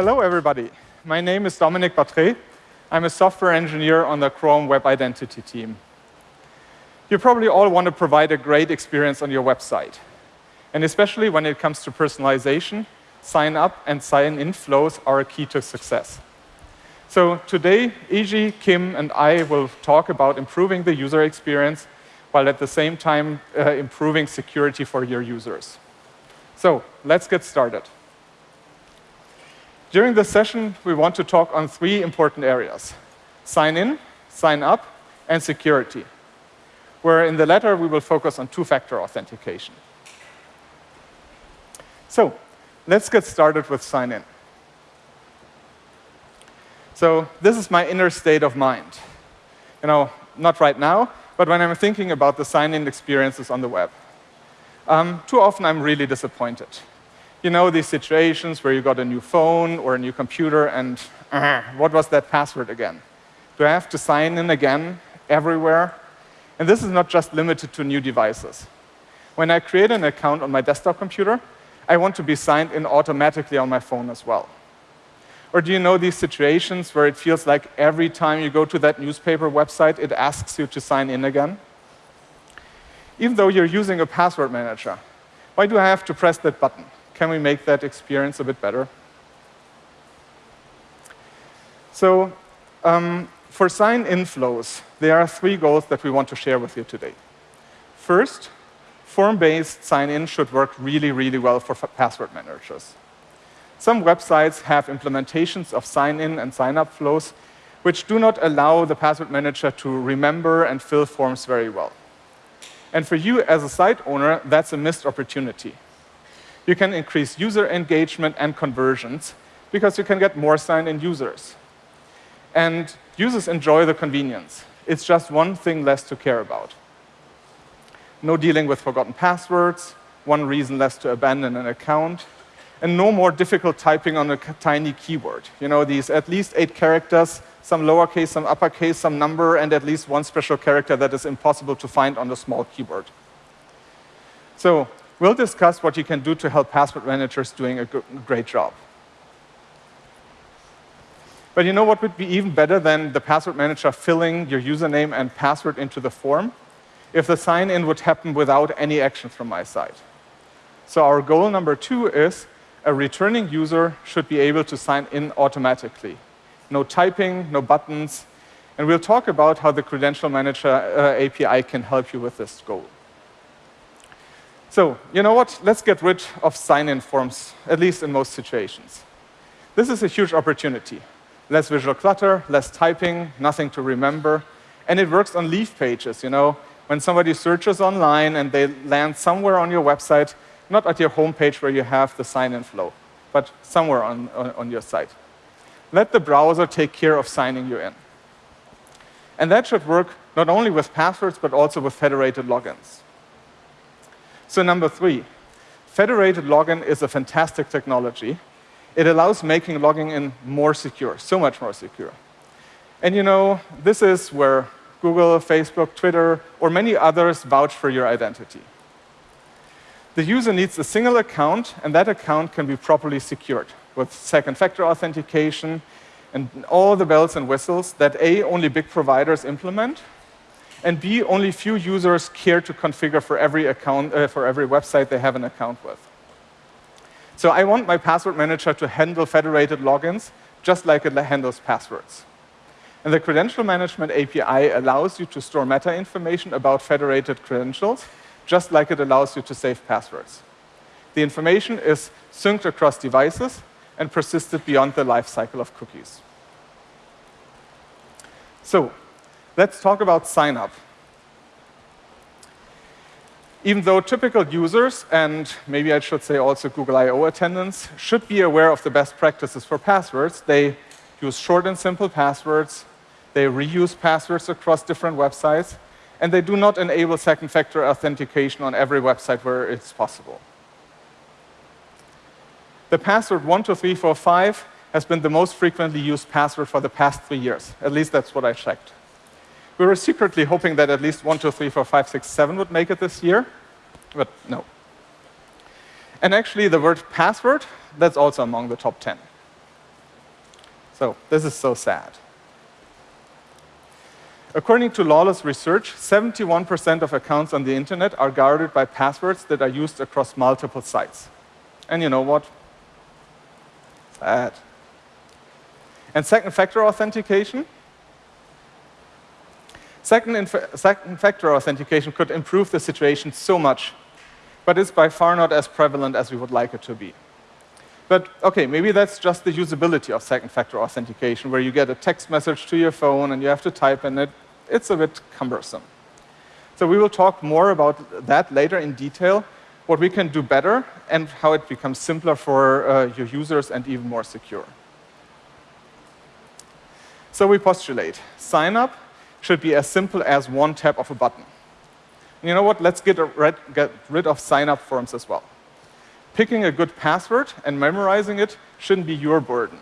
Hello, everybody. My name is Dominic Battre. I'm a software engineer on the Chrome Web Identity team. You probably all want to provide a great experience on your website. And especially when it comes to personalization, sign up and sign in flows are a key to success. So today, Eiji, Kim, and I will talk about improving the user experience while at the same time uh, improving security for your users. So let's get started. During this session, we want to talk on three important areas. Sign in, sign up, and security, where in the latter we will focus on two-factor authentication. So let's get started with sign in. So this is my inner state of mind. You know, not right now, but when I'm thinking about the sign-in experiences on the web. Um, too often I'm really disappointed. You know these situations where you got a new phone or a new computer and uh, what was that password again? Do I have to sign in again everywhere? And this is not just limited to new devices. When I create an account on my desktop computer, I want to be signed in automatically on my phone as well. Or do you know these situations where it feels like every time you go to that newspaper website, it asks you to sign in again? Even though you're using a password manager, why do I have to press that button? Can we make that experience a bit better? So um, for sign-in flows, there are three goals that we want to share with you today. First, form-based sign-in should work really, really well for password managers. Some websites have implementations of sign-in and sign-up flows which do not allow the password manager to remember and fill forms very well. And for you as a site owner, that's a missed opportunity. You can increase user engagement and conversions because you can get more sign-in users. And users enjoy the convenience. It's just one thing less to care about. No dealing with forgotten passwords, one reason less to abandon an account, and no more difficult typing on a tiny keyboard. You know, these at least eight characters, some lowercase, some uppercase, some number, and at least one special character that is impossible to find on a small keyboard. So we'll discuss what you can do to help password managers doing a great job. But you know what would be even better than the password manager filling your username and password into the form? If the sign-in would happen without any action from my side. So our goal number two is a returning user should be able to sign in automatically. No typing, no buttons, and we'll talk about how the Credential Manager uh, API can help you with this goal. So, you know what? Let's get rid of sign-in forms, at least in most situations. This is a huge opportunity. Less visual clutter, less typing, nothing to remember, and it works on leaf pages, you know. When somebody searches online and they land somewhere on your website, not at your homepage where you have the sign-in flow, but somewhere on, on, on your site. Let the browser take care of signing you in. And that should work not only with passwords, but also with federated logins. So number three, federated login is a fantastic technology. It allows making logging in more secure, so much more secure. And you know, this is where Google, Facebook, Twitter, or many others vouch for your identity the user needs a single account, and that account can be properly secured with second factor authentication and all the bells and whistles that A, only big providers implement, and B, only few users care to configure for every account, uh, for every website they have an account with. So I want my password manager to handle federated logins just like it handles passwords. And the Credential Management API allows you to store meta information about federated credentials just like it allows you to save passwords. The information is synced across devices and persisted beyond the life cycle of cookies. So let's talk about sign up. Even though typical users, and maybe I should say also Google I.O. attendants, should be aware of the best practices for passwords, they use short and simple passwords, they reuse passwords across different websites, and they do not enable second factor authentication on every website where it's possible. The password 12345 has been the most frequently used password for the past three years. At least that's what I checked. We were secretly hoping that at least 1234567 would make it this year, but no. And actually, the word password, that's also among the top 10. So this is so sad. According to Lawless Research, 71% of accounts on the internet are guarded by passwords that are used across multiple sites. And you know what? Sad. And second factor authentication? Second, second factor authentication could improve the situation so much, but it's by far not as prevalent as we would like it to be. But okay, maybe that's just the usability of second factor authentication, where you get a text message to your phone and you have to type in it. It's a bit cumbersome. So we will talk more about that later in detail, what we can do better and how it becomes simpler for uh, your users and even more secure. So we postulate, sign up should be as simple as one tap of a button. And you know what, let's get, rid, get rid of sign up forms as well. Picking a good password and memorizing it shouldn't be your burden.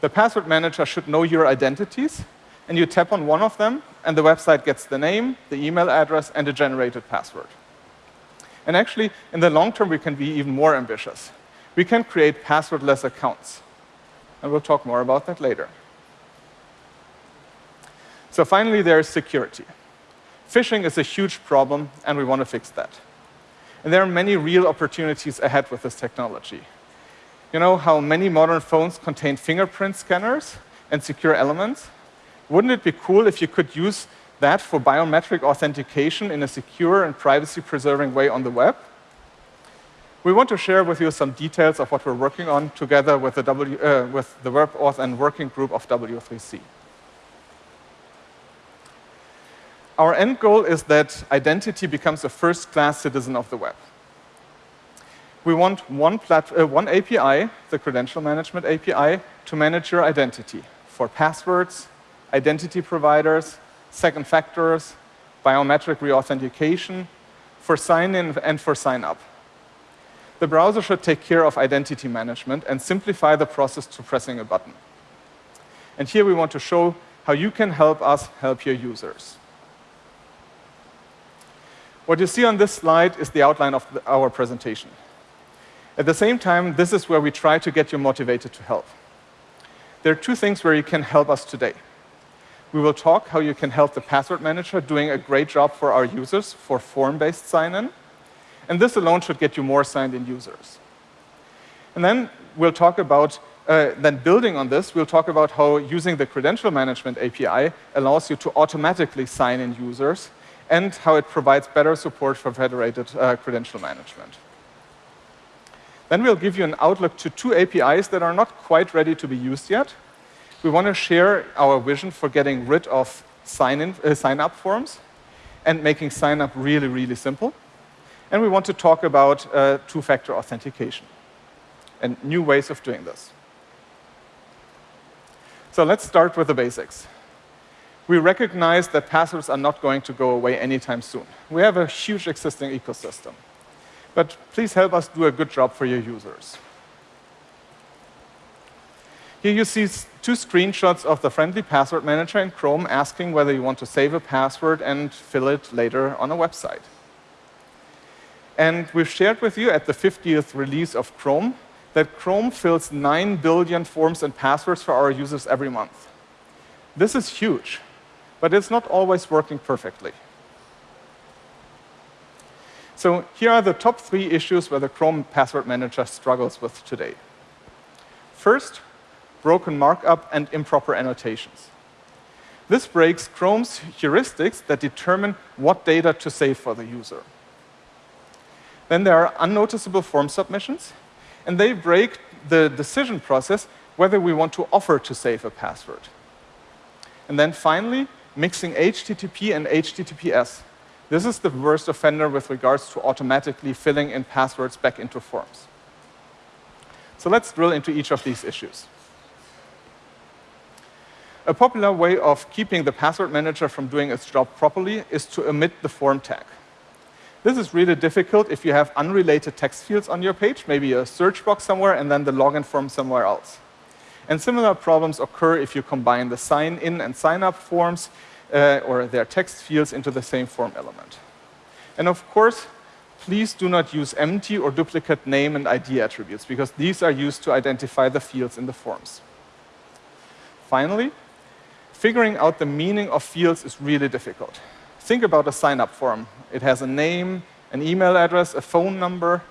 The password manager should know your identities, and you tap on one of them, and the website gets the name, the email address, and the generated password. And actually, in the long term, we can be even more ambitious. We can create passwordless accounts. And we'll talk more about that later. So finally, there is security. Phishing is a huge problem, and we want to fix that. And there are many real opportunities ahead with this technology. You know how many modern phones contain fingerprint scanners and secure elements? Wouldn't it be cool if you could use that for biometric authentication in a secure and privacy-preserving way on the web? We want to share with you some details of what we're working on together with the, w, uh, with the and working group of W3C. Our end goal is that identity becomes a first-class citizen of the web. We want one, uh, one API, the Credential Management API, to manage your identity for passwords, identity providers, second factors, biometric reauthentication, for sign-in and for sign-up. The browser should take care of identity management and simplify the process to pressing a button. And here we want to show how you can help us help your users. What you see on this slide is the outline of the, our presentation. At the same time, this is where we try to get you motivated to help. There are two things where you can help us today. We will talk how you can help the password manager doing a great job for our users for form-based sign-in. And this alone should get you more signed-in users. And then we'll talk about, uh, then building on this, we'll talk about how using the credential management API allows you to automatically sign in users and how it provides better support for federated uh, credential management. Then we'll give you an outlook to two APIs that are not quite ready to be used yet. We want to share our vision for getting rid of sign-up uh, sign forms and making sign-up really, really simple. And we want to talk about uh, two-factor authentication and new ways of doing this. So let's start with the basics we recognize that passwords are not going to go away anytime soon. We have a huge existing ecosystem. But please help us do a good job for your users. Here you see two screenshots of the friendly password manager in Chrome asking whether you want to save a password and fill it later on a website. And we've shared with you at the 50th release of Chrome that Chrome fills 9 billion forms and passwords for our users every month. This is huge but it's not always working perfectly. So here are the top three issues where the Chrome Password Manager struggles with today. First, broken markup and improper annotations. This breaks Chrome's heuristics that determine what data to save for the user. Then there are unnoticeable form submissions, and they break the decision process whether we want to offer to save a password. And then finally, mixing HTTP and HTTPS. This is the worst offender with regards to automatically filling in passwords back into forms. So let's drill into each of these issues. A popular way of keeping the password manager from doing its job properly is to omit the form tag. This is really difficult if you have unrelated text fields on your page, maybe a search box somewhere and then the login form somewhere else. And similar problems occur if you combine the sign-in and sign-up forms uh, or their text fields into the same form element. And of course, please do not use empty or duplicate name and ID attributes, because these are used to identify the fields in the forms. Finally, figuring out the meaning of fields is really difficult. Think about a sign-up form. It has a name, an email address, a phone number,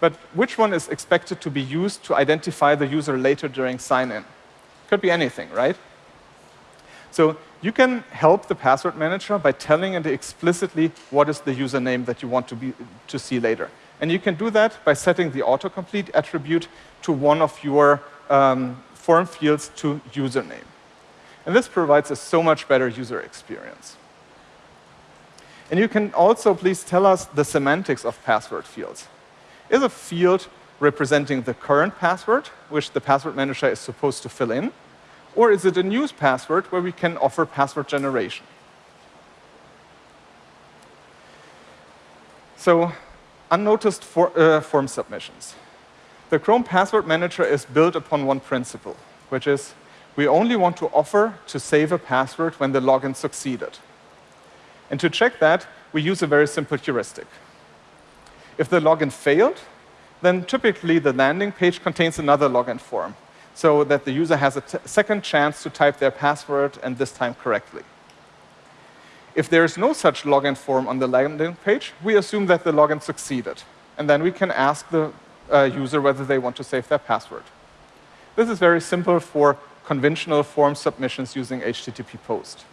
but which one is expected to be used to identify the user later during sign-in? Could be anything, right? So you can help the password manager by telling it explicitly what is the username that you want to, be, to see later. And you can do that by setting the autocomplete attribute to one of your um, form fields to username. And this provides a so much better user experience. And you can also please tell us the semantics of password fields. Is a field representing the current password, which the password manager is supposed to fill in? Or is it a new password where we can offer password generation? So unnoticed for, uh, form submissions. The Chrome Password Manager is built upon one principle, which is we only want to offer to save a password when the login succeeded. And to check that, we use a very simple heuristic. If the login failed, then typically the landing page contains another login form, so that the user has a second chance to type their password, and this time correctly. If there is no such login form on the landing page, we assume that the login succeeded. And then we can ask the uh, user whether they want to save their password. This is very simple for conventional form submissions using HTTP POST.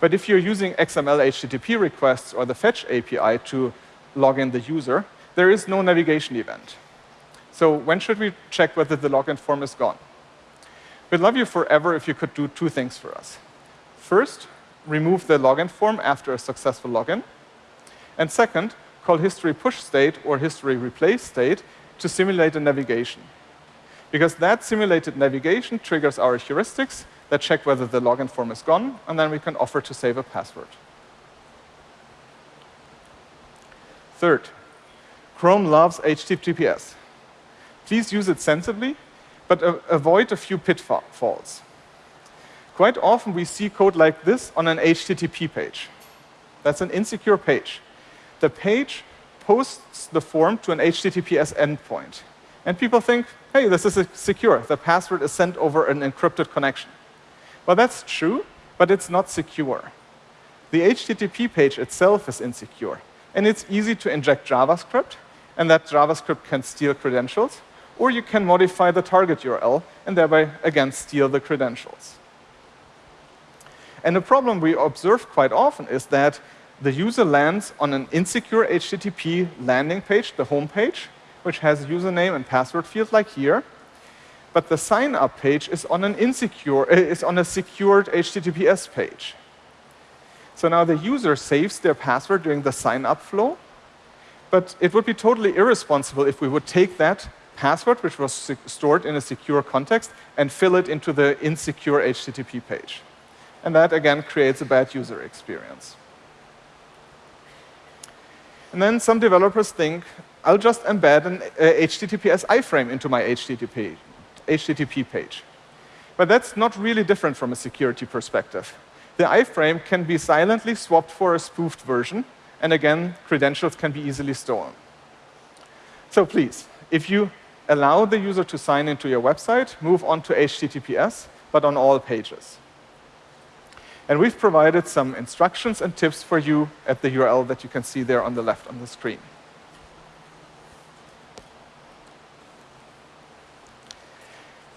But if you're using XML HTTP requests or the fetch API to log in the user, there is no navigation event. So when should we check whether the login form is gone? We'd love you forever if you could do two things for us. First, remove the login form after a successful login. And second, call history push state or history replace state to simulate a navigation. Because that simulated navigation triggers our heuristics that check whether the login form is gone, and then we can offer to save a password. Third, Chrome loves HTTPS. Please use it sensibly, but avoid a few pitfalls. Quite often we see code like this on an HTTP page. That's an insecure page. The page posts the form to an HTTPS endpoint. And people think, hey, this is secure. The password is sent over an encrypted connection. Well, that's true, but it's not secure. The HTTP page itself is insecure. And it's easy to inject JavaScript, and that JavaScript can steal credentials. Or you can modify the target URL, and thereby, again, steal the credentials. And the problem we observe quite often is that the user lands on an insecure HTTP landing page, the home page, which has username and password field like here. But the sign up page is on an insecure, is on a secured HTTPS page. So now the user saves their password during the sign up flow, but it would be totally irresponsible if we would take that password, which was stored in a secure context, and fill it into the insecure HTTP page. And that, again, creates a bad user experience. And then some developers think, I'll just embed an HTTPS iframe into my HTTP, HTTP page. But that's not really different from a security perspective. The iframe can be silently swapped for a spoofed version, and again, credentials can be easily stolen. So please, if you allow the user to sign into your website, move on to HTTPS, but on all pages. And we've provided some instructions and tips for you at the URL that you can see there on the left on the screen.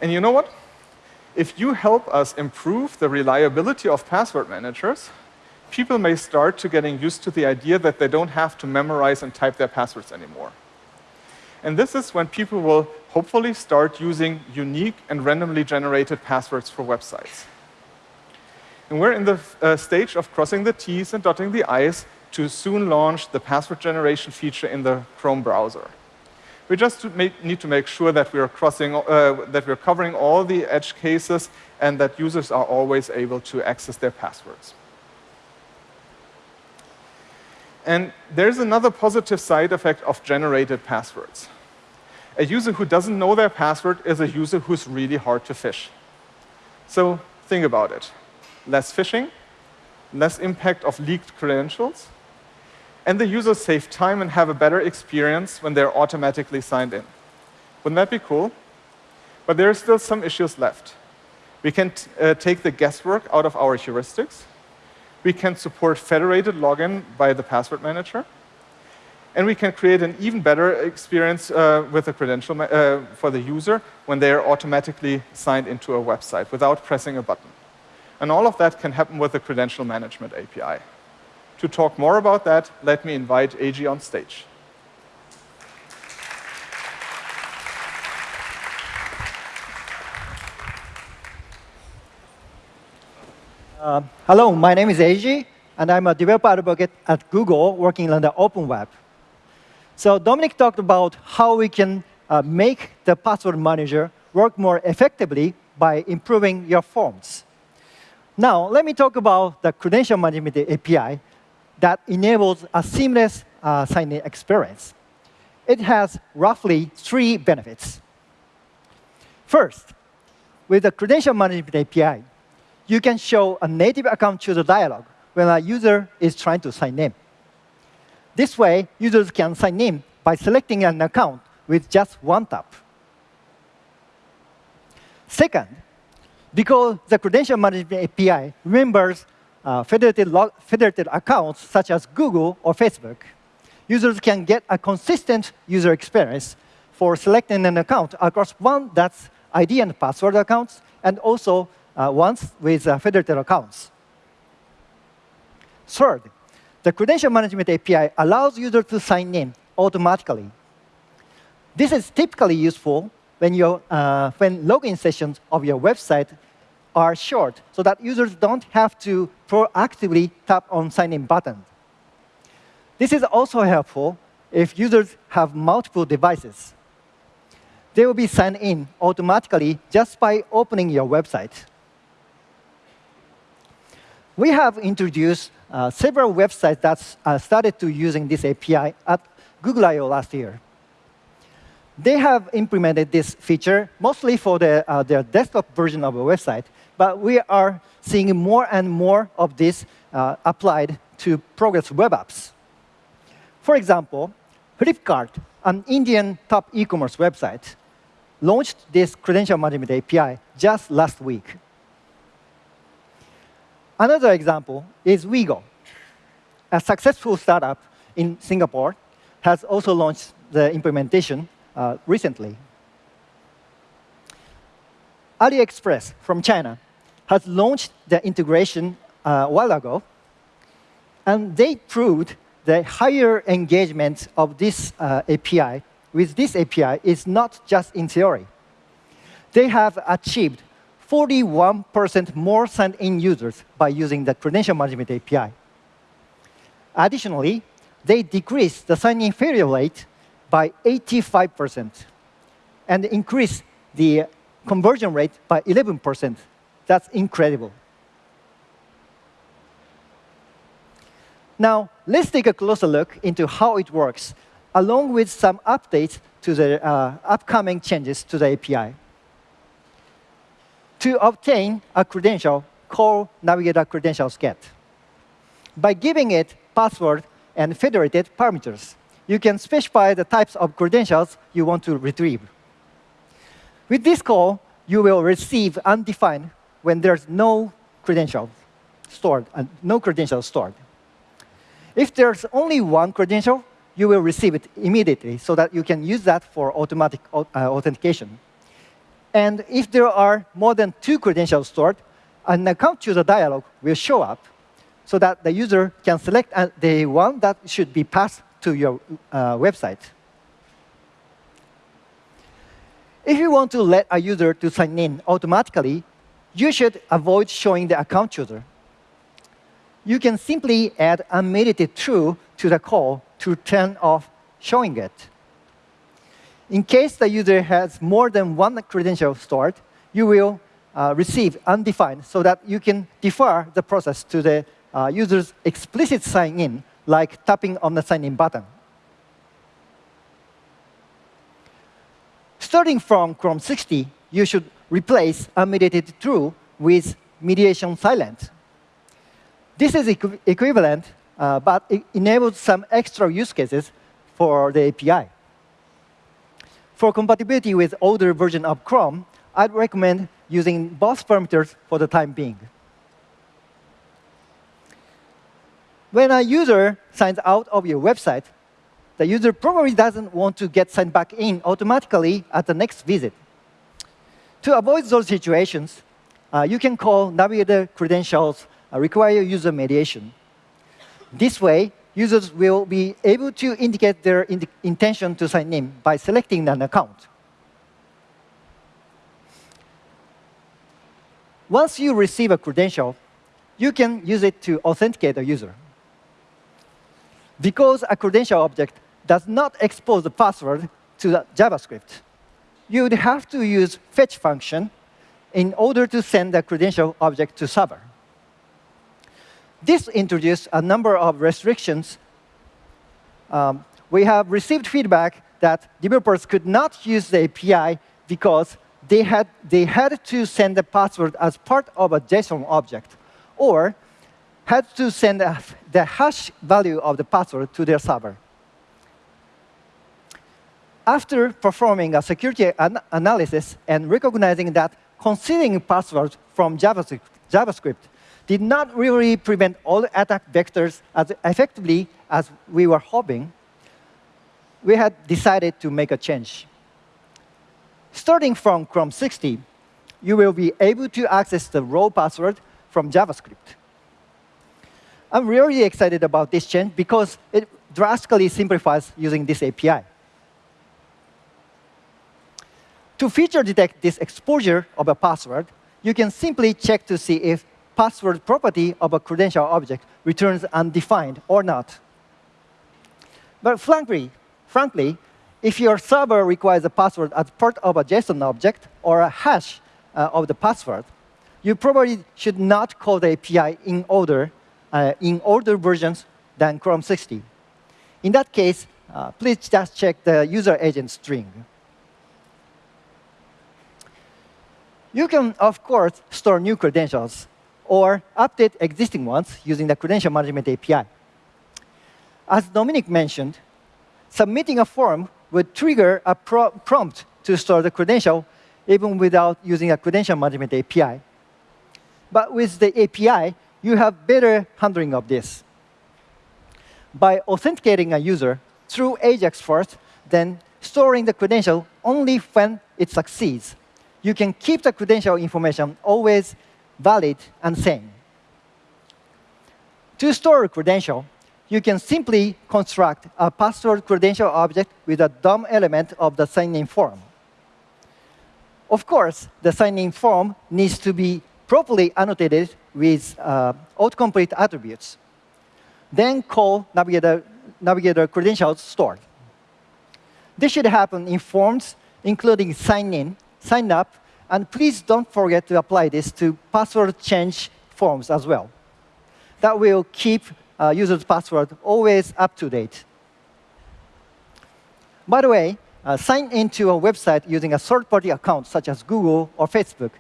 And you know what? If you help us improve the reliability of password managers, people may start to getting used to the idea that they don't have to memorize and type their passwords anymore. And this is when people will hopefully start using unique and randomly generated passwords for websites. And we're in the uh, stage of crossing the T's and dotting the I's to soon launch the password generation feature in the Chrome browser. We just need to make sure that we are crossing, uh, that we're covering all the edge cases and that users are always able to access their passwords. And there's another positive side effect of generated passwords. A user who doesn't know their password is a user who's really hard to phish. So think about it less phishing, less impact of leaked credentials, and the users save time and have a better experience when they're automatically signed in. Wouldn't that be cool? But there are still some issues left. We can uh, take the guesswork out of our heuristics. We can support federated login by the password manager. And we can create an even better experience uh, with the credential uh, for the user when they are automatically signed into a website without pressing a button. And all of that can happen with the Credential Management API. To talk more about that, let me invite Eiji on stage. Uh, hello, my name is Eiji, and I'm a developer advocate at Google working on the open web. So Dominic talked about how we can uh, make the password manager work more effectively by improving your forms. Now, let me talk about the credential management API that enables a seamless uh, sign-in experience. It has roughly three benefits. First, with the credential management API, you can show a native account chooser dialog when a user is trying to sign in. This way, users can sign in by selecting an account with just one tap. Second, because the credential management API remembers uh, federated, federated accounts such as Google or Facebook, users can get a consistent user experience for selecting an account across one that's ID and password accounts, and also uh, ones with uh, federated accounts. Third, the credential management API allows users to sign in automatically. This is typically useful when, your, uh, when login sessions of your website are short, so that users don't have to proactively tap on sign-in button. This is also helpful if users have multiple devices. They will be signed in automatically just by opening your website we have introduced uh, several websites that uh, started to using this API at Google I.O. last year. They have implemented this feature mostly for the, uh, their desktop version of a website, but we are seeing more and more of this uh, applied to Progress web apps. For example, Flipkart, an Indian top e-commerce website, launched this credential management API just last week. Another example is Wego. A successful startup in Singapore has also launched the implementation uh, recently. AliExpress from China has launched the integration uh, a while ago, and they proved the higher engagement of this uh, API with this API is not just in theory. They have achieved 41% more signed-in users by using the credential management API. Additionally, they decreased the sign-in failure rate by 85% and increased the conversion rate by 11%. That's incredible. Now, let's take a closer look into how it works, along with some updates to the uh, upcoming changes to the API to obtain a credential call Navigator Credentials Get. By giving it password and federated parameters, you can specify the types of credentials you want to retrieve. With this call, you will receive undefined when there's no credential stored, and no credentials stored. If there's only one credential, you will receive it immediately so that you can use that for automatic uh, authentication. And if there are more than two credentials stored, an account chooser dialog will show up so that the user can select uh, the one that should be passed to your uh, website. If you want to let a user to sign in automatically, you should avoid showing the account chooser. You can simply add unmediated true to the call to turn off showing it. In case the user has more than one credential stored, you will uh, receive undefined so that you can defer the process to the uh, user's explicit sign-in, like tapping on the sign-in button. Starting from Chrome 60, you should replace unmediated true with mediation silent. This is equ equivalent, uh, but it enables some extra use cases for the API. For compatibility with older version of Chrome, I'd recommend using both parameters for the time being. When a user signs out of your website, the user probably doesn't want to get signed back in automatically at the next visit. To avoid those situations, uh, you can call navigator credentials uh, require user mediation. This way, users will be able to indicate their ind intention to sign in by selecting an account. Once you receive a credential, you can use it to authenticate a user. Because a credential object does not expose the password to the JavaScript, you would have to use fetch function in order to send the credential object to server. This introduced a number of restrictions. Um, we have received feedback that developers could not use the API because they had, they had to send the password as part of a JSON object, or had to send the hash value of the password to their server. After performing a security an analysis and recognizing that concealing passwords from JavaScript, JavaScript did not really prevent all attack vectors as effectively as we were hoping, we had decided to make a change. Starting from Chrome 60, you will be able to access the raw password from JavaScript. I'm really excited about this change because it drastically simplifies using this API. To feature detect this exposure of a password, you can simply check to see if password property of a credential object returns undefined or not. But frankly, frankly, if your server requires a password as part of a JSON object or a hash uh, of the password, you probably should not call the API in uh, in older versions than Chrome 60. In that case, uh, please just check the user agent string. You can, of course, store new credentials or update existing ones using the Credential Management API. As Dominic mentioned, submitting a form would trigger a pro prompt to store the credential even without using a credential management API. But with the API, you have better handling of this. By authenticating a user through AJAX first, then storing the credential only when it succeeds, you can keep the credential information always valid and same. To store a credential, you can simply construct a password credential object with a DOM element of the sign-in form. Of course, the sign-in form needs to be properly annotated with uh, autocomplete attributes. Then call navigator, navigator credentials stored. This should happen in forms including sign in, sign up, and please don't forget to apply this to password change forms as well. That will keep uh, user's password always up to date. By the way, uh, sign into a website using a third-party account, such as Google or Facebook,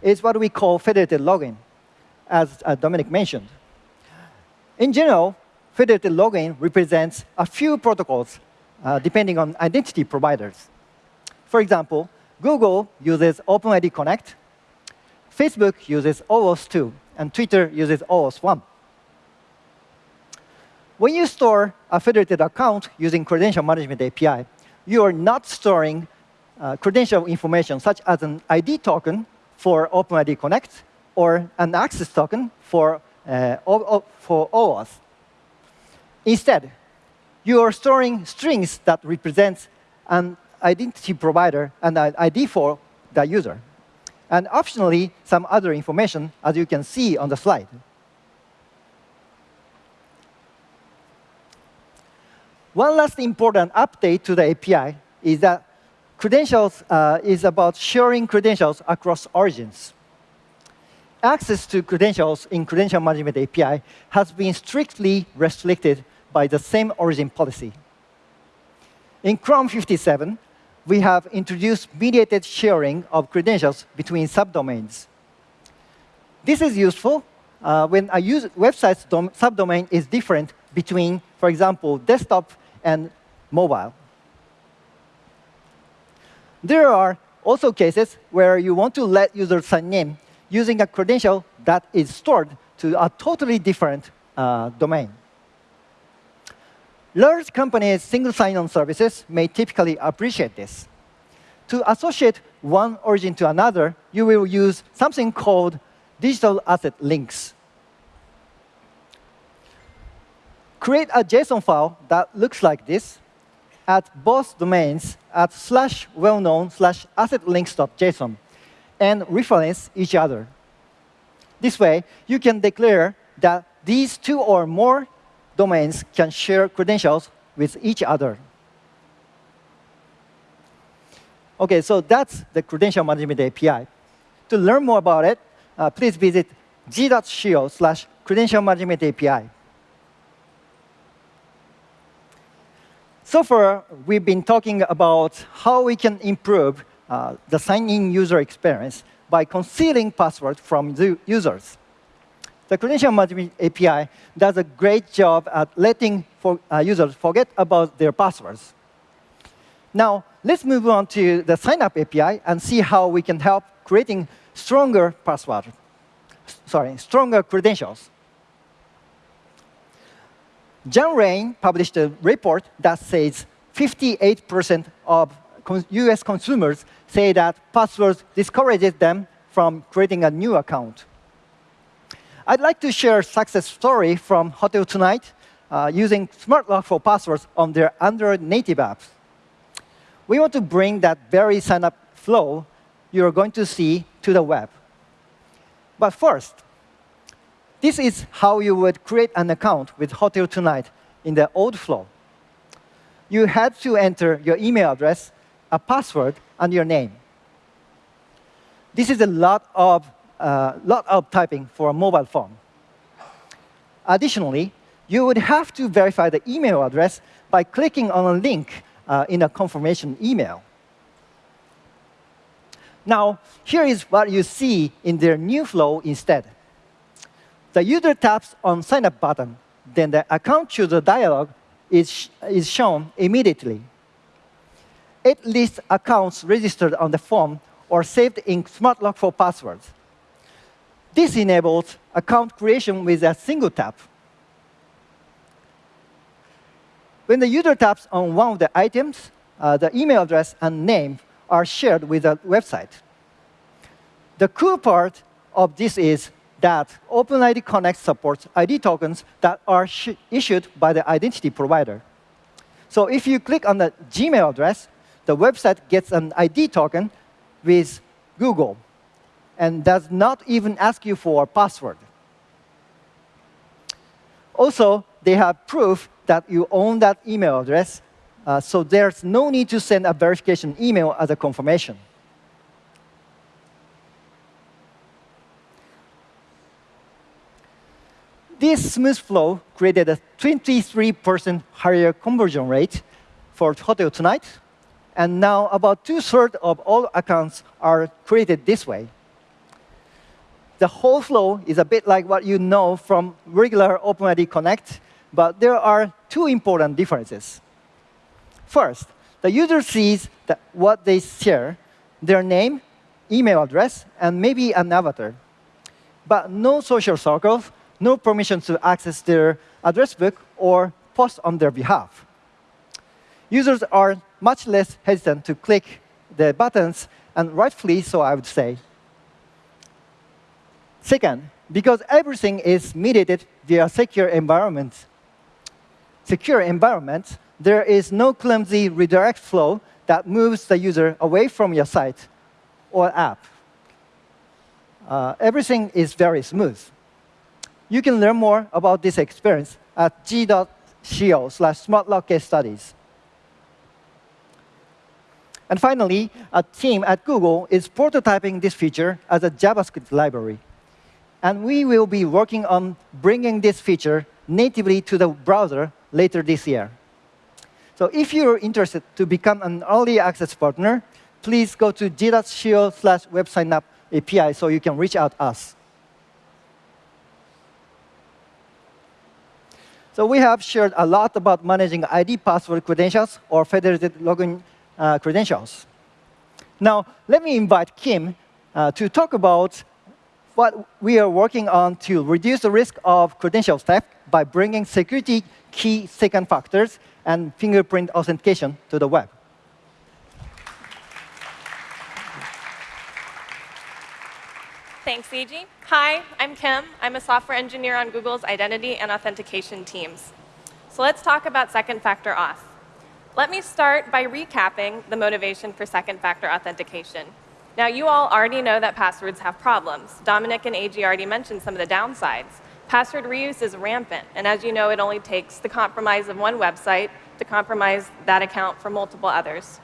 is what we call federated login, as uh, Dominic mentioned. In general, federated login represents a few protocols uh, depending on identity providers. For example, Google uses OpenID Connect, Facebook uses OAuth 2, and Twitter uses OAuth 1. When you store a federated account using Credential Management API, you are not storing uh, credential information such as an ID token for OpenID Connect or an access token for, uh, for OAuth. Instead, you are storing strings that represent an identity provider and an ID for the user. And optionally, some other information, as you can see on the slide. One last important update to the API is that credentials uh, is about sharing credentials across origins. Access to credentials in Credential Management API has been strictly restricted by the same origin policy. In Chrome 57, we have introduced mediated sharing of credentials between subdomains. This is useful uh, when a website's subdomain is different between, for example, desktop and mobile. There are also cases where you want to let users sign in using a credential that is stored to a totally different uh, domain. Large companies' single sign-on services may typically appreciate this. To associate one origin to another, you will use something called digital asset links. Create a JSON file that looks like this at both domains at slash well-known slash assetlinks.json and reference each other. This way, you can declare that these two or more domains can share credentials with each other. OK, so that's the credential management API. To learn more about it, uh, please visit g.co slash credential management API. So far, we've been talking about how we can improve uh, the sign-in user experience by concealing passwords from the users. The Credential Management API does a great job at letting for, uh, users forget about their passwords. Now, let's move on to the sign-up API and see how we can help creating stronger password, sorry, stronger credentials. Janrain published a report that says 58% of US consumers say that passwords discourages them from creating a new account. I'd like to share a success story from Hotel Tonight uh, using Smart Lock for passwords on their Android native apps. We want to bring that very sign-up flow you're going to see to the web. But first, this is how you would create an account with Hotel Tonight in the old flow. You had to enter your email address, a password, and your name. This is a lot of, uh, lot of typing for a mobile phone. Additionally, you would have to verify the email address by clicking on a link uh, in a confirmation email. Now, here is what you see in their new flow instead. The user taps on Sign Up button. Then the Account Chooser dialog is, sh is shown immediately. It lists accounts registered on the form or saved in Smart Lock for passwords. This enables account creation with a single tap. When the user taps on one of the items, uh, the email address and name are shared with the website. The cool part of this is that OpenID Connect supports ID tokens that are issued by the identity provider. So if you click on the Gmail address, the website gets an ID token with Google and does not even ask you for a password. Also, they have proof that you own that email address, uh, so there's no need to send a verification email as a confirmation. This smooth flow created a 23% higher conversion rate for Hotel Tonight, and now about two-thirds of all accounts are created this way. The whole flow is a bit like what you know from regular OpenID Connect, but there are two important differences. First, the user sees that what they share, their name, email address, and maybe an avatar. But no social circles, no permission to access their address book or post on their behalf. Users are much less hesitant to click the buttons, and rightfully so, I would say. Second, because everything is mediated via secure environments, secure environments, there is no clumsy redirect flow that moves the user away from your site or app. Uh, everything is very smooth. You can learn more about this experience at g.co slash smartlock case studies. And finally, a team at Google is prototyping this feature as a JavaScript library. And we will be working on bringing this feature natively to the browser later this year. So if you're interested to become an early access partner, please go to g.co slash websignup API so you can reach out us. So we have shared a lot about managing ID password credentials or federated login uh, credentials. Now, let me invite Kim uh, to talk about what we are working on to reduce the risk of credential theft by bringing security key second factors and fingerprint authentication to the web. Thanks, Eiji. Hi, I'm Kim. I'm a software engineer on Google's identity and authentication teams. So let's talk about second factor auth. Let me start by recapping the motivation for second factor authentication. Now, you all already know that passwords have problems. Dominic and Eiji already mentioned some of the downsides. Password reuse is rampant, and as you know, it only takes the compromise of one website to compromise that account for multiple others.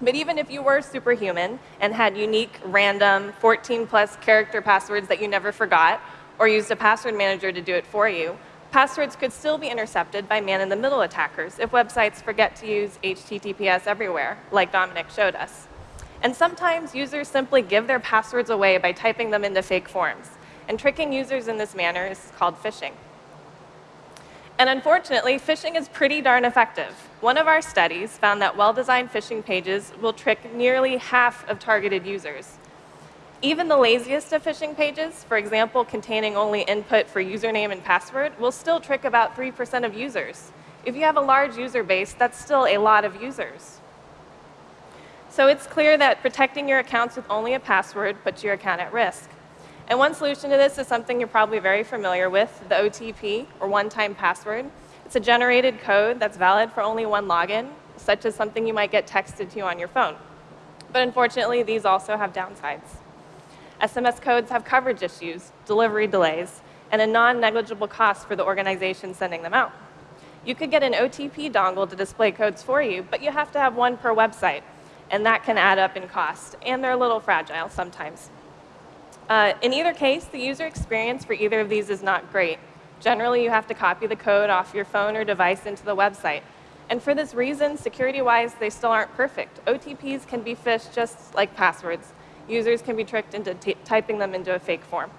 But even if you were superhuman and had unique, random, 14 plus character passwords that you never forgot, or used a password manager to do it for you, passwords could still be intercepted by man in the middle attackers if websites forget to use HTTPS everywhere, like Dominic showed us. And sometimes users simply give their passwords away by typing them into fake forms. And tricking users in this manner is called phishing. And unfortunately, phishing is pretty darn effective. One of our studies found that well-designed phishing pages will trick nearly half of targeted users. Even the laziest of phishing pages, for example, containing only input for username and password, will still trick about 3% of users. If you have a large user base, that's still a lot of users. So it's clear that protecting your accounts with only a password puts your account at risk. And one solution to this is something you're probably very familiar with, the OTP, or one-time password. It's a generated code that's valid for only one login, such as something you might get texted to you on your phone. But unfortunately, these also have downsides. SMS codes have coverage issues, delivery delays, and a non-negligible cost for the organization sending them out. You could get an OTP dongle to display codes for you, but you have to have one per website, and that can add up in cost, and they're a little fragile sometimes. Uh, in either case, the user experience for either of these is not great. Generally, you have to copy the code off your phone or device into the website. And for this reason, security-wise, they still aren't perfect. OTPs can be phished just like passwords. Users can be tricked into typing them into a fake form.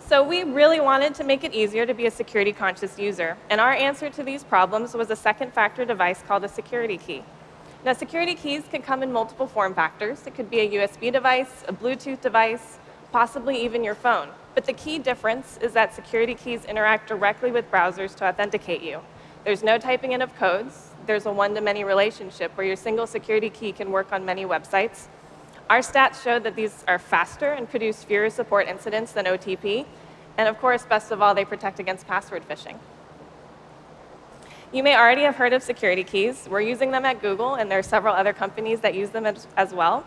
So we really wanted to make it easier to be a security-conscious user. And our answer to these problems was a second-factor device called a security key. Now, security keys can come in multiple form factors. It could be a USB device, a Bluetooth device, possibly even your phone. But the key difference is that security keys interact directly with browsers to authenticate you. There's no typing in of codes. There's a one-to-many relationship where your single security key can work on many websites. Our stats show that these are faster and produce fewer support incidents than OTP. And of course, best of all, they protect against password phishing. You may already have heard of security keys. We're using them at Google, and there are several other companies that use them as, as well.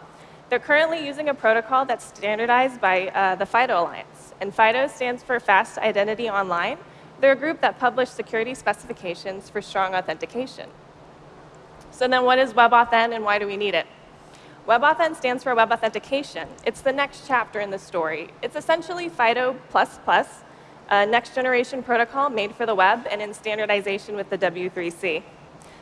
They're currently using a protocol that's standardized by uh, the FIDO Alliance. And FIDO stands for Fast Identity Online. They're a group that publish security specifications for strong authentication. So then what is WebAuthn and why do we need it? WebAuthn stands for Web Authentication. It's the next chapter in the story. It's essentially FIDO++, a next generation protocol made for the web and in standardization with the W3C.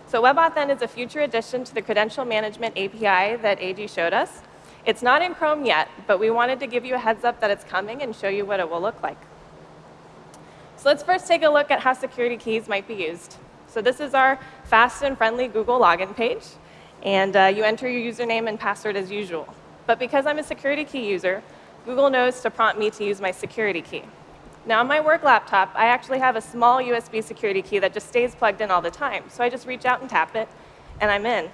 So WebAuthn is a future addition to the credential management API that Eiji showed us. It's not in Chrome yet, but we wanted to give you a heads up that it's coming and show you what it will look like. So let's first take a look at how security keys might be used. So this is our fast and friendly Google login page. And uh, you enter your username and password as usual. But because I'm a security key user, Google knows to prompt me to use my security key. Now, on my work laptop, I actually have a small USB security key that just stays plugged in all the time. So I just reach out and tap it, and I'm in.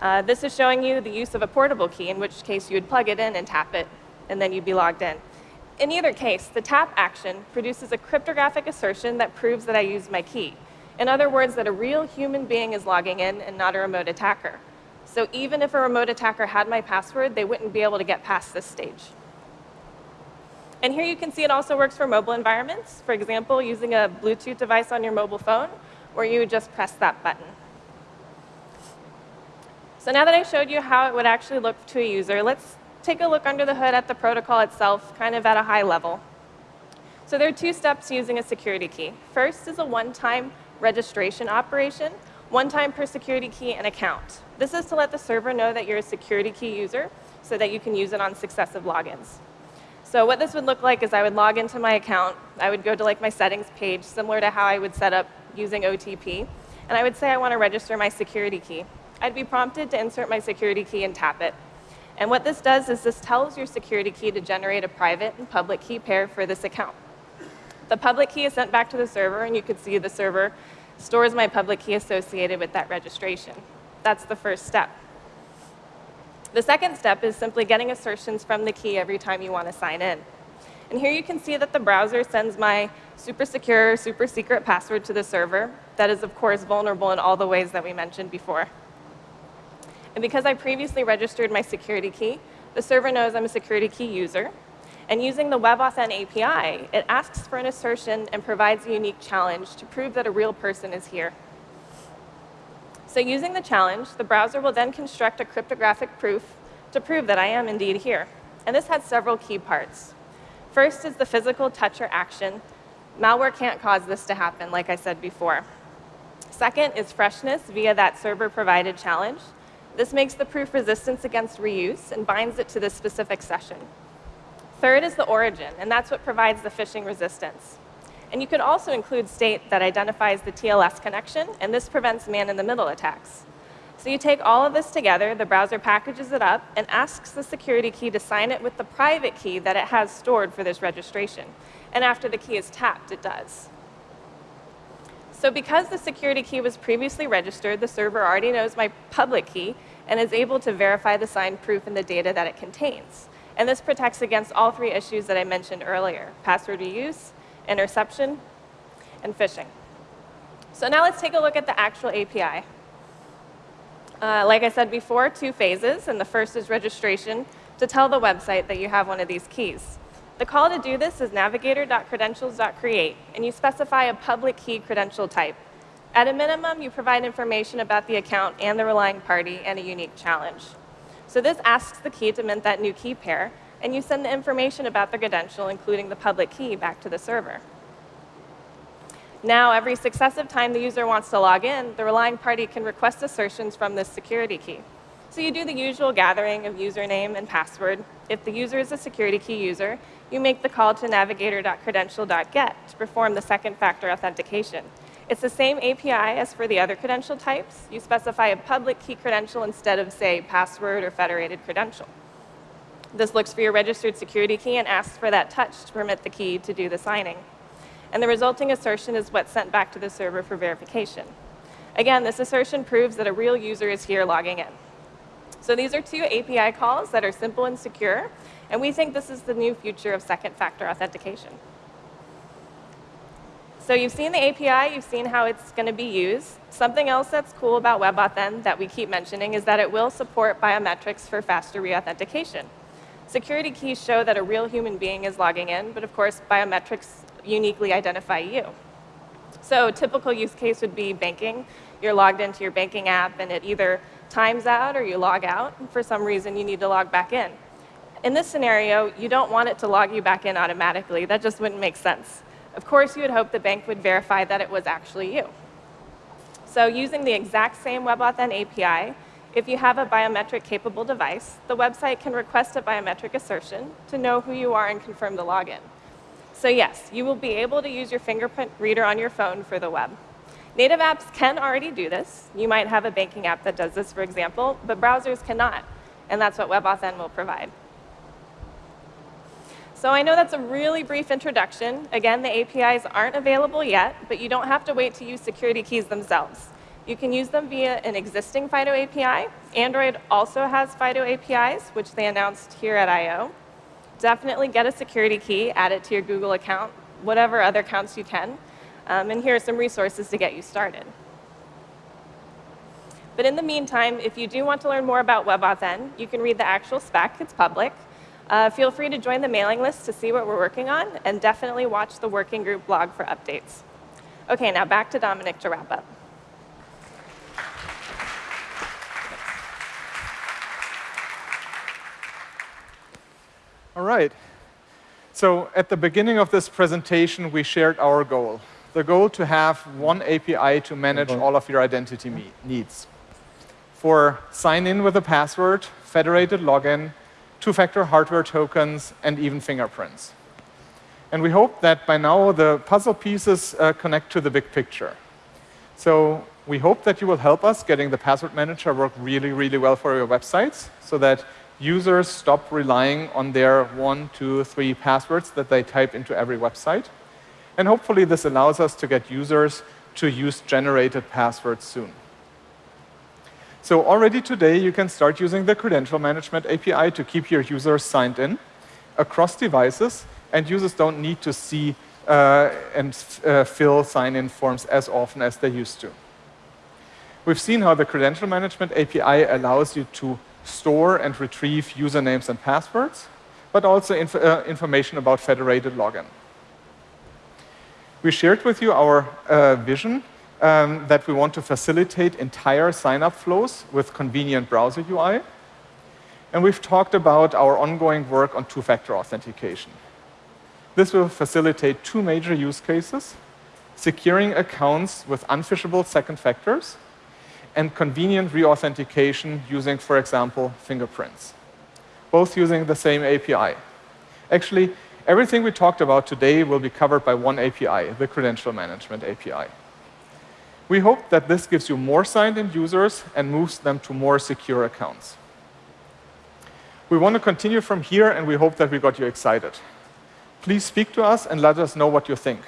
Uh, this is showing you the use of a portable key, in which case you would plug it in and tap it, and then you'd be logged in. In either case, the tap action produces a cryptographic assertion that proves that I used my key. In other words, that a real human being is logging in and not a remote attacker. So even if a remote attacker had my password, they wouldn't be able to get past this stage. And here you can see it also works for mobile environments. For example, using a Bluetooth device on your mobile phone, where you just press that button. So now that I showed you how it would actually look to a user, let's take a look under the hood at the protocol itself, kind of at a high level. So there are two steps using a security key. First is a one-time registration operation, one time per security key and account. This is to let the server know that you're a security key user so that you can use it on successive logins. So what this would look like is I would log into my account. I would go to like my settings page, similar to how I would set up using OTP. And I would say I want to register my security key. I'd be prompted to insert my security key and tap it. And what this does is this tells your security key to generate a private and public key pair for this account. The public key is sent back to the server, and you can see the server stores my public key associated with that registration. That's the first step. The second step is simply getting assertions from the key every time you want to sign in. And here you can see that the browser sends my super secure, super secret password to the server that is, of course, vulnerable in all the ways that we mentioned before. And because I previously registered my security key, the server knows I'm a security key user. And using the WebAuthn API, it asks for an assertion and provides a unique challenge to prove that a real person is here. So using the challenge, the browser will then construct a cryptographic proof to prove that I am indeed here. And this has several key parts. First is the physical touch or action. Malware can't cause this to happen, like I said before. Second is freshness via that server-provided challenge. This makes the proof resistance against reuse and binds it to this specific session. Third is the origin, and that's what provides the phishing resistance. And you could also include state that identifies the TLS connection, and this prevents man-in-the-middle attacks. So you take all of this together, the browser packages it up, and asks the security key to sign it with the private key that it has stored for this registration. And after the key is tapped, it does. So because the security key was previously registered, the server already knows my public key and is able to verify the signed proof and the data that it contains. And this protects against all three issues that I mentioned earlier, password reuse, interception, and phishing. So now let's take a look at the actual API. Uh, like I said before, two phases, and the first is registration to tell the website that you have one of these keys. The call to do this is navigator.credentials.create, and you specify a public key credential type. At a minimum, you provide information about the account and the relying party and a unique challenge. So this asks the key to mint that new key pair, and you send the information about the credential, including the public key, back to the server. Now, every successive time the user wants to log in, the relying party can request assertions from this security key. So you do the usual gathering of username and password. If the user is a security key user, you make the call to navigator.credential.get to perform the second factor authentication. It's the same API as for the other credential types. You specify a public key credential instead of, say, password or federated credential. This looks for your registered security key and asks for that touch to permit the key to do the signing. And the resulting assertion is what's sent back to the server for verification. Again, this assertion proves that a real user is here logging in. So these are two API calls that are simple and secure, and we think this is the new future of second factor authentication. So you've seen the API, you've seen how it's going to be used. Something else that's cool about WebAuthn that we keep mentioning is that it will support biometrics for faster reauthentication. Security keys show that a real human being is logging in, but of course, biometrics uniquely identify you. So a typical use case would be banking. You're logged into your banking app, and it either times out or you log out. And for some reason, you need to log back in. In this scenario, you don't want it to log you back in automatically. That just wouldn't make sense. Of course, you would hope the bank would verify that it was actually you. So using the exact same WebAuthn API, if you have a biometric-capable device, the website can request a biometric assertion to know who you are and confirm the login. So yes, you will be able to use your fingerprint reader on your phone for the web. Native apps can already do this. You might have a banking app that does this, for example, but browsers cannot, and that's what WebAuthn will provide. So I know that's a really brief introduction. Again, the APIs aren't available yet, but you don't have to wait to use security keys themselves. You can use them via an existing FIDO API. Android also has FIDO APIs, which they announced here at I.O. Definitely get a security key, add it to your Google account, whatever other accounts you can. Um, and here are some resources to get you started. But in the meantime, if you do want to learn more about WebAuthn, you can read the actual spec. It's public. Uh, feel free to join the mailing list to see what we're working on, and definitely watch the working group blog for updates. OK, now back to Dominic to wrap up. All right. So at the beginning of this presentation, we shared our goal. The goal to have one API to manage all of your identity needs. For sign in with a password, federated login, two-factor hardware tokens, and even fingerprints. And we hope that by now the puzzle pieces uh, connect to the big picture. So we hope that you will help us getting the password manager work really, really well for your websites so that users stop relying on their one, two, three passwords that they type into every website. And hopefully this allows us to get users to use generated passwords soon. So already today, you can start using the Credential Management API to keep your users signed in across devices, and users don't need to see uh, and uh, fill sign-in forms as often as they used to. We've seen how the Credential Management API allows you to store and retrieve usernames and passwords, but also inf uh, information about federated login. We shared with you our uh, vision um, that we want to facilitate entire sign-up flows with convenient browser UI. And we've talked about our ongoing work on two-factor authentication. This will facilitate two major use cases, securing accounts with unphishable second factors and convenient re-authentication using, for example, fingerprints, both using the same API. Actually, Everything we talked about today will be covered by one API, the Credential Management API. We hope that this gives you more signed-in users and moves them to more secure accounts. We want to continue from here, and we hope that we got you excited. Please speak to us and let us know what you think.